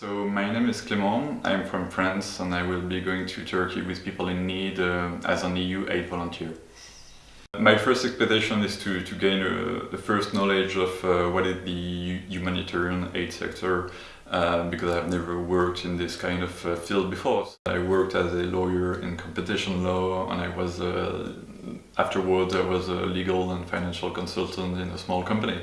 So my name is Clément, I'm from France and I will be going to Turkey with people in need uh, as an EU aid volunteer. My first expectation is to, to gain uh, the first knowledge of uh, what is the humanitarian aid sector uh, because I've never worked in this kind of uh, field before. I worked as a lawyer in competition law and I was uh, afterwards I was a legal and financial consultant in a small company.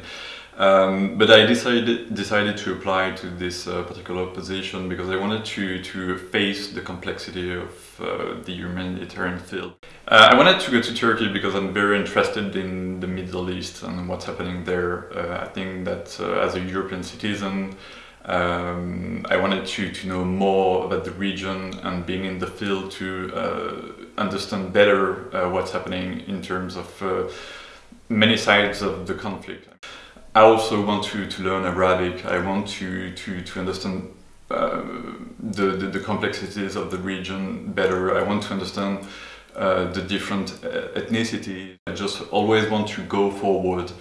Um, but I decided decided to apply to this uh, particular position because I wanted to to face the complexity of uh, the humanitarian field. Uh, I wanted to go to Turkey because I'm very interested in the Middle East and what's happening there. Uh, I think that uh, as a European citizen, um, I wanted to, to know more about the region and being in the field to uh, understand better what's happening in terms of many sides of the conflict. I also want to, to learn Arabic. I want to, to, to understand uh, the, the, the, complexities of the region better. I want to understand uh, the different uh, ethnicities. I just always want to go forward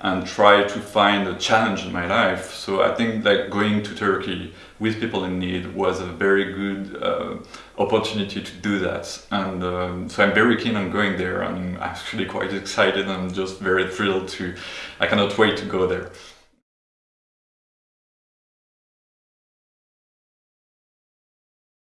and try to find a challenge in my life. So I think like going to Turkey with people in need was a very good uh, opportunity to do that. And um, so I'm very keen on going there. I'm actually quite excited. I'm just very thrilled to, I cannot wait to go there.